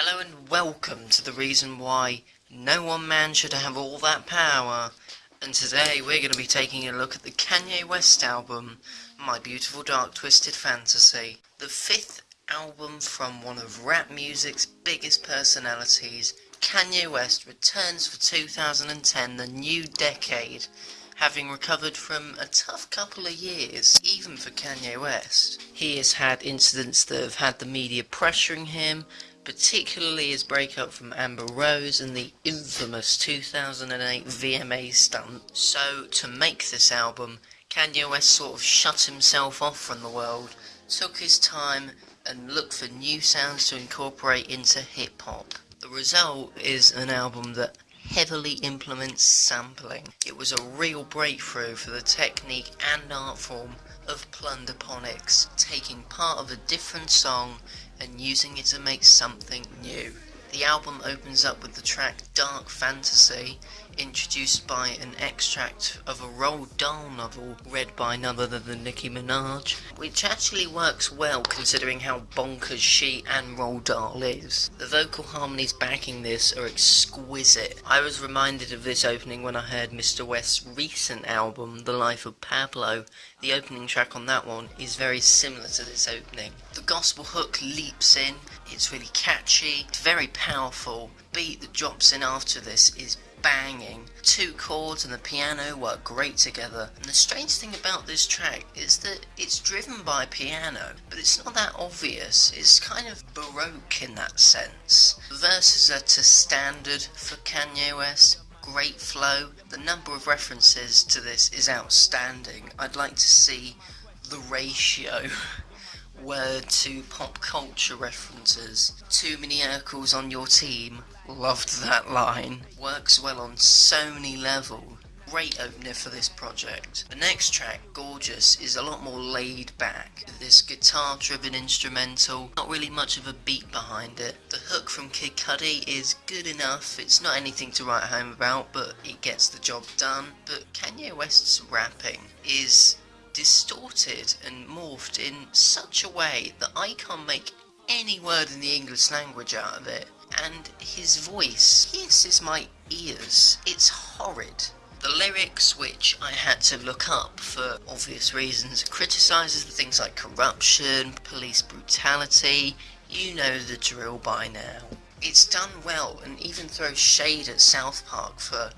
Hello and welcome to the reason why no one man should have all that power. And today we're going to be taking a look at the Kanye West album, My Beautiful Dark Twisted Fantasy. The fifth album from one of rap music's biggest personalities, Kanye West returns for 2010, the new decade, having recovered from a tough couple of years, even for Kanye West. He has had incidents that have had the media pressuring him, particularly his breakup from Amber Rose and the infamous 2008 VMA stunt. So, to make this album, Kanye West sort of shut himself off from the world, took his time, and looked for new sounds to incorporate into hip hop. The result is an album that heavily implements sampling. It was a real breakthrough for the technique and art form of Plunderphonics, taking part of a different song and using it to make something new. The album opens up with the track Dark Fantasy, introduced by an extract of a Roald Dahl novel read by none other than Nicki Minaj, which actually works well considering how bonkers she and Roald Dahl is. The vocal harmonies backing this are exquisite. I was reminded of this opening when I heard Mr. West's recent album, The Life of Pablo. The opening track on that one is very similar to this opening. The gospel hook leaps in, it's really catchy, it's very powerful. Beat that drops in after this is banging. Two chords and the piano work great together. And the strange thing about this track is that it's driven by piano, but it's not that obvious. It's kind of baroque in that sense. The verses are to standard for Kanye West. Great flow. The number of references to this is outstanding. I'd like to see the ratio. word to pop culture references. Too many Urkels on your team. Loved that line. Works well on so many levels. Great opener for this project. The next track, Gorgeous, is a lot more laid back. This guitar driven instrumental, not really much of a beat behind it. The hook from Kid Cudi is good enough, it's not anything to write home about, but it gets the job done. But Kanye West's rapping is distorted and morphed in such a way that I can't make any word in the English language out of it. And his voice pierces my ears. It's horrid. The lyrics, which I had to look up for obvious reasons, criticises things like corruption, police brutality, you know the drill by now. It's done well and even throws shade at South Park for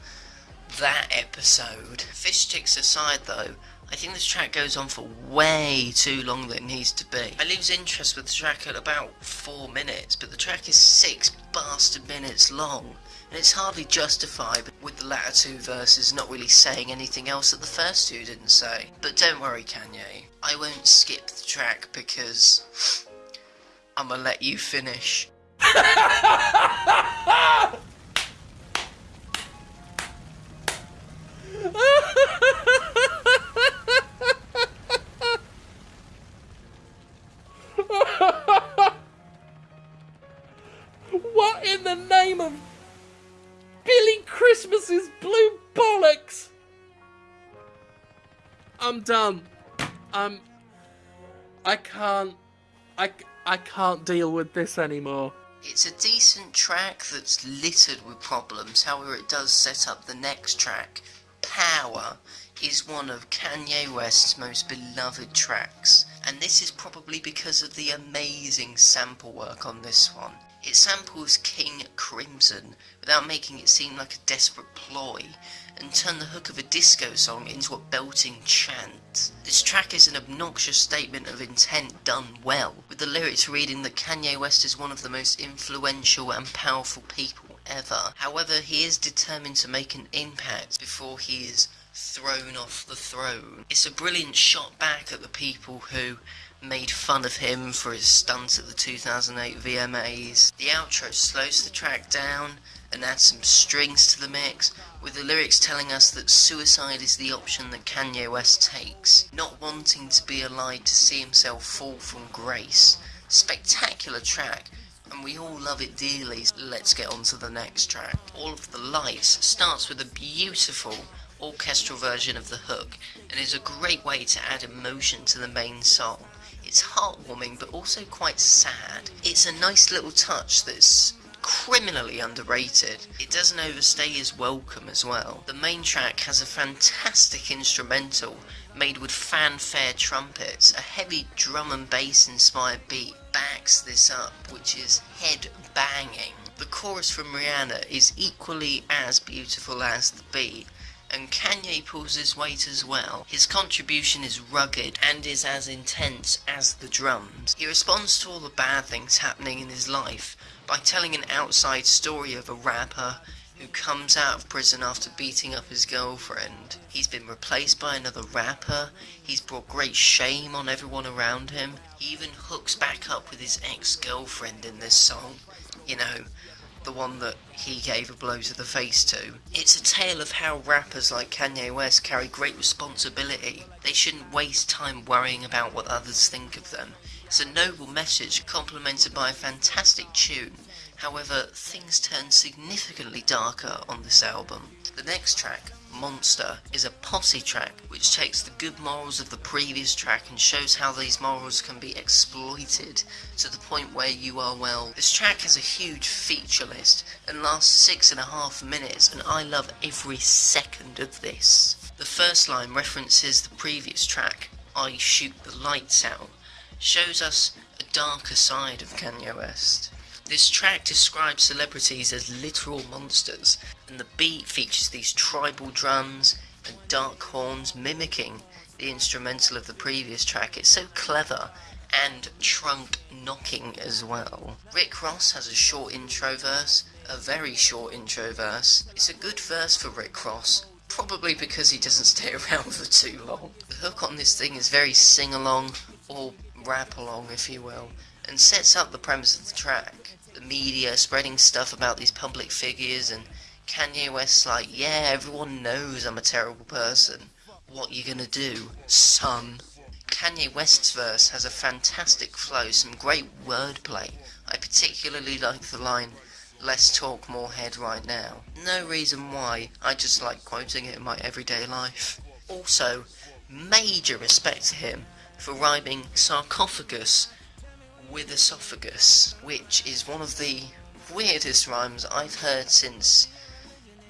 that episode. Fish sticks aside though, I think this track goes on for way too long than it needs to be. I lose interest with the track at about 4 minutes, but the track is 6 bastard minutes long, and it's hardly justified with the latter two verses not really saying anything else that the first two didn't say. But don't worry Kanye, I won't skip the track because I'ma let you finish. I'm I can't. I, I can't deal with this anymore. It's a decent track that's littered with problems, however, it does set up the next track. Power is one of Kanye West's most beloved tracks, and this is probably because of the amazing sample work on this one. It samples King Crimson without making it seem like a desperate ploy, and turn the hook of a disco song into a belting chant. This track is an obnoxious statement of intent done well, with the lyrics reading that Kanye West is one of the most influential and powerful people ever. However, he is determined to make an impact before he is thrown off the throne. It's a brilliant shot back at the people who made fun of him for his stunt at the 2008 VMAs. The outro slows the track down and adds some strings to the mix, with the lyrics telling us that suicide is the option that Kanye West takes, not wanting to be alive to see himself fall from grace. Spectacular track, and we all love it dearly. Let's get on to the next track. All of the Lights starts with a beautiful orchestral version of the hook, and is a great way to add emotion to the main song. It's heartwarming but also quite sad. It's a nice little touch that's criminally underrated. It doesn't overstay his welcome as well. The main track has a fantastic instrumental made with fanfare trumpets. A heavy drum and bass inspired beat backs this up, which is head banging. The chorus from Rihanna is equally as beautiful as the beat, and Kanye pulls his weight as well. His contribution is rugged and is as intense as the drums. He responds to all the bad things happening in his life by telling an outside story of a rapper who comes out of prison after beating up his girlfriend. He's been replaced by another rapper, he's brought great shame on everyone around him, he even hooks back up with his ex-girlfriend in this song. You know, the one that he gave a blow to the face to. It's a tale of how rappers like Kanye West carry great responsibility. They shouldn't waste time worrying about what others think of them. It's a noble message complemented by a fantastic tune. However, things turn significantly darker on this album. The next track, Monster, is a posse track which takes the good morals of the previous track and shows how these morals can be exploited to the point where you are well. This track has a huge feature list and lasts six and a half minutes and I love every second of this. The first line references the previous track, I shoot the lights out, shows us a darker side of Kanye West. This track describes celebrities as literal monsters, and the beat features these tribal drums and dark horns mimicking the instrumental of the previous track. It's so clever and trunk knocking as well. Rick Ross has a short intro verse, a very short intro verse. It's a good verse for Rick Ross, probably because he doesn't stay around for too long. The hook on this thing is very sing-along, or rap along if you will, and sets up the premise of the track. The media spreading stuff about these public figures and Kanye West's like, yeah, everyone knows I'm a terrible person. What you gonna do, son? Kanye West's verse has a fantastic flow, some great wordplay. I particularly like the line, less talk, more head right now. No reason why, I just like quoting it in my everyday life. Also, major respect to him for rhyming sarcophagus with esophagus, which is one of the weirdest rhymes I've heard since,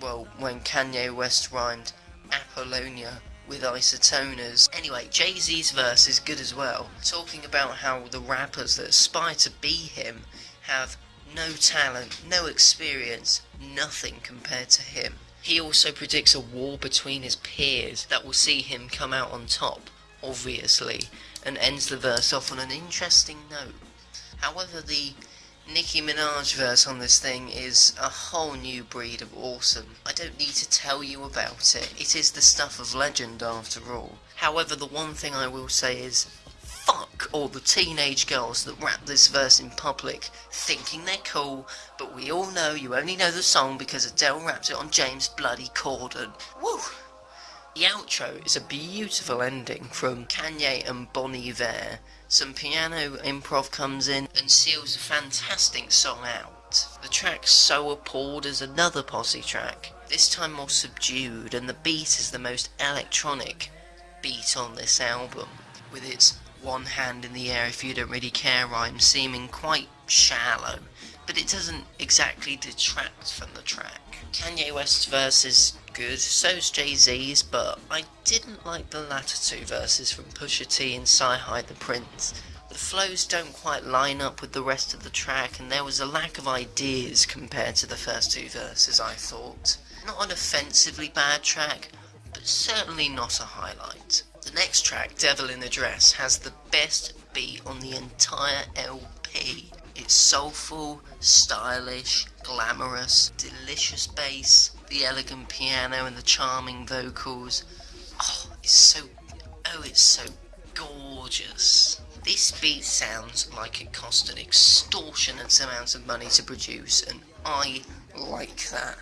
well, when Kanye West rhymed Apollonia with isotoners. Anyway, Jay-Z's verse is good as well, talking about how the rappers that aspire to be him have no talent, no experience, nothing compared to him. He also predicts a war between his peers that will see him come out on top obviously, and ends the verse off on an interesting note. However, the Nicki Minaj verse on this thing is a whole new breed of awesome. I don't need to tell you about it. It is the stuff of legend after all. However, the one thing I will say is fuck all the teenage girls that rap this verse in public thinking they're cool, but we all know you only know the song because Adele rapped it on James Bloody Corden. Woo! The outro is a beautiful ending from Kanye and Bon Iver. Some piano improv comes in and seals a fantastic song out. The track's so appalled is another posse track, this time more subdued, and the beat is the most electronic beat on this album, with its one hand in the air if you don't really care rhyme seeming quite shallow, but it doesn't exactly detract from the track. Kanye West's verse is good, so's Jay-Z's, but I didn't like the latter two verses from Pusha T and CyHi the Prynce. The flows don't quite line up with the rest of the track, and there was a lack of ideas compared to the first two verses, I thought. Not an offensively bad track, but certainly not a highlight. The next track, Devil in a Dress, has the best beat on the entire LP. It's soulful, stylish, glamorous, delicious bass, the elegant piano and the charming vocals. Oh, it's so, oh, it's so gorgeous. This beat sounds like it cost an extortionate amount of money to produce, and I like that.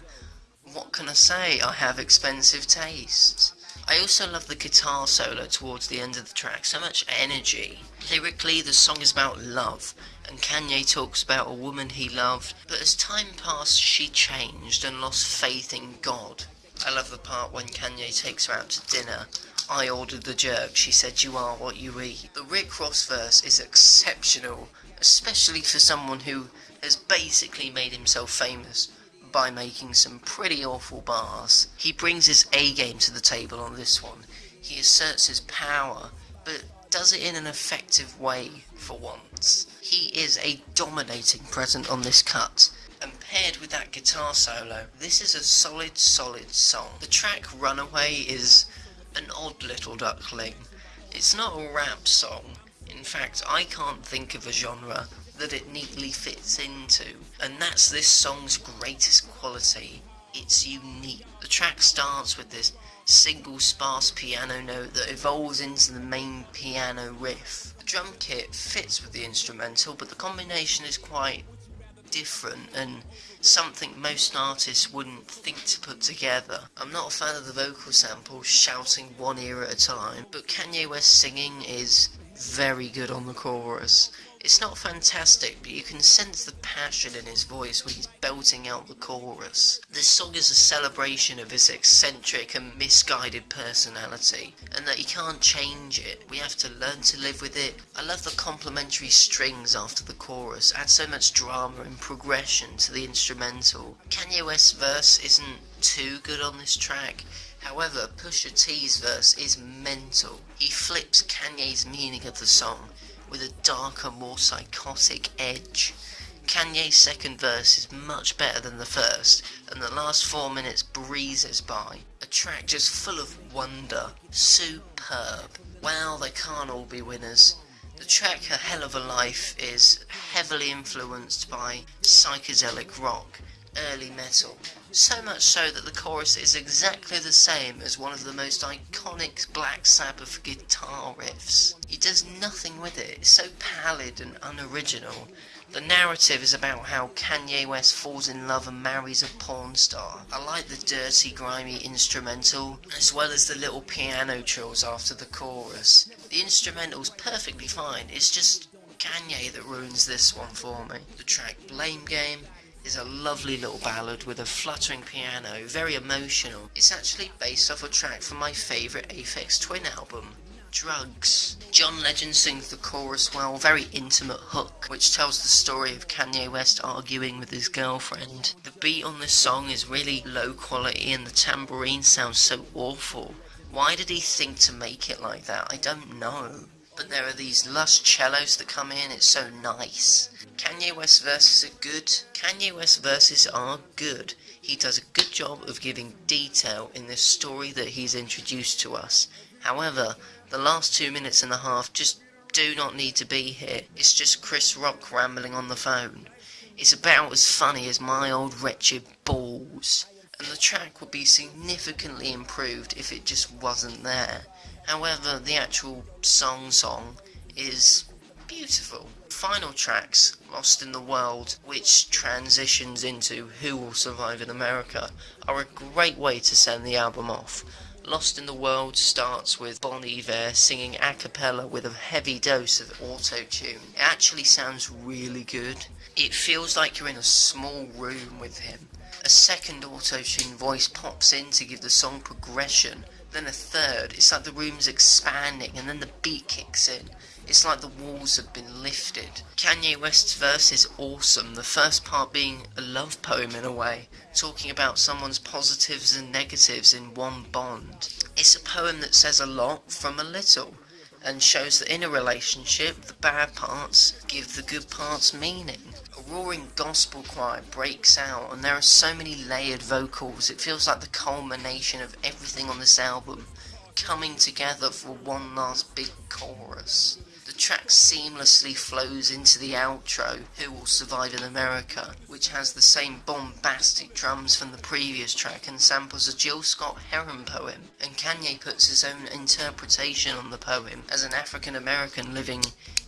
What can I say? I have expensive tastes. I also love the guitar solo towards the end of the track, so much energy. Lyrically, the song is about love, and Kanye talks about a woman he loved, but as time passed, she changed and lost faith in God. I love the part when Kanye takes her out to dinner I ordered the jerk, she said you are what you eat. The Rick Ross verse is exceptional, especially for someone who has basically made himself famous by making some pretty awful bars. He brings his A game to the table on this one. He asserts his power, but does it in an effective way for once. He is a dominating presence on this cut, and paired with that guitar solo, this is a solid, solid song. The track Runaway is an odd little duckling. It's not a rap song. In fact, I can't think of a genre that it neatly fits into, and that's this song's greatest quality. It's unique. The track starts with this single sparse piano note that evolves into the main piano riff. The drum kit fits with the instrumental, but the combination is quite different and something most artists wouldn't think to put together. I'm not a fan of the vocal samples shouting one ear at a time, but Kanye West singing is very good on the chorus. It's not fantastic, but you can sense the passion in his voice when he's belting out the chorus. This song is a celebration of his eccentric and misguided personality, and that he can't change it. We have to learn to live with it. I love the complementary strings after the chorus, add so much drama and progression to the instrumental. Kanye West's verse isn't too good on this track, However, Pusha T's verse is mental. He flips Kanye's meaning of the song with a darker, more psychotic edge. Kanye's second verse is much better than the first, and the last four minutes breezes by. A track just full of wonder. Superb. Wow, they can't all be winners. The track A Hell of a Life is heavily influenced by psychedelic rock, early metal, so much so that the chorus is exactly the same as one of the most iconic Black Sabbath guitar riffs. He does nothing with it, it's so pallid and unoriginal. The narrative is about how Kanye West falls in love and marries a porn star. I like the dirty, grimy instrumental, as well as the little piano trills after the chorus. The instrumental's perfectly fine, it's just Kanye that ruins this one for me. The track Blame Game is a lovely little ballad with a fluttering piano, very emotional. It's actually based off a track from my favourite Aphex Twin album, Drukqs. John Legend sings the chorus well, very intimate hook, which tells the story of Kanye West arguing with his girlfriend. The beat on this song is really low quality and the tambourine sounds so awful. Why did he think to make it like that? I don't know. But there are these lush cellos that come in, it's so nice. Kanye West verses are good. Kanye West verses are good. He does a good job of giving detail in the story that he's introduced to us. However, the last two minutes and a half just do not need to be here. It's just Chris Rock rambling on the phone. It's about as funny as my old wretched balls. And the track would be significantly improved if it just wasn't there. However, the actual song song is beautiful. Final tracks, Lost in the World, which transitions into Who Will Survive in America, are a great way to send the album off. Lost in the World starts with Bon Iver singing a cappella with a heavy dose of auto-tune. It actually sounds really good. It feels like you're in a small room with him. A second auto-tune voice pops in to give the song progression, then a third. It's like the room's expanding and then the beat kicks in. It's like the walls have been lifted. Kanye West's verse is awesome, the first part being a love poem in a way, talking about someone's positives and negatives in one bond. It's a poem that says a lot from a little, and shows that in a relationship, the bad parts give the good parts meaning. A roaring gospel choir breaks out, and there are so many layered vocals, it feels like the culmination of everything on this album coming together for one last big chorus. Track seamlessly flows into the outro, Who Will Survive in America, which has the same bombastic drums from the previous track and samples a Jill Scott Heron poem, and Kanye puts his own interpretation on the poem as an African American living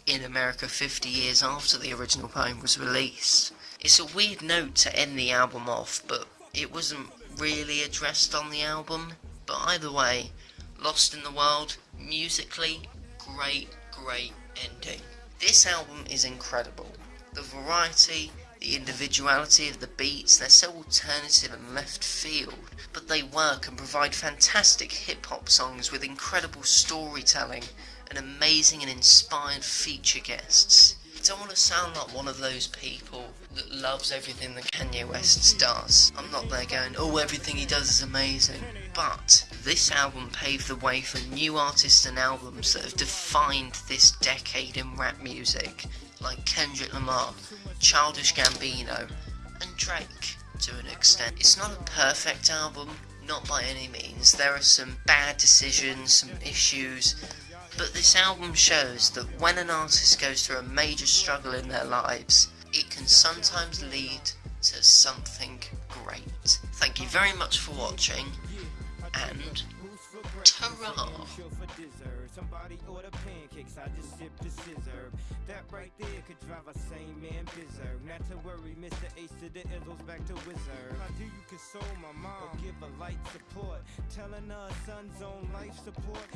in America 50 years after the original poem was released. It's a weird note to end the album off, but it wasn't really addressed on the album. But either way, Lost in the World, musically, great great ending. This album is incredible. The variety, The individuality of the beats, they're so alternative and left field, but they work and provide fantastic hip hop songs with incredible storytelling and amazing and inspired feature guests. I don't want to sound like one of those people that loves everything that Kanye West does. I'm not there going, oh, everything he does is amazing. But this album paved the way for new artists and albums that have defined this decade in rap music, like Kendrick Lamar, Childish Gambino, and Drake to an extent. It's not a perfect album, not by any means. There are some bad decisions, some issues, but this album shows that when an artist goes through a major struggle in their lives, it can sometimes lead to something great. Thank you very much for watching, and ta Somebody order pancakes, I just sip the scissor. That right there could drive a sane man. Not to worry, Mr. Ace to the back to Wizard. Do you console my mom give a light support? Telling her son's on life support.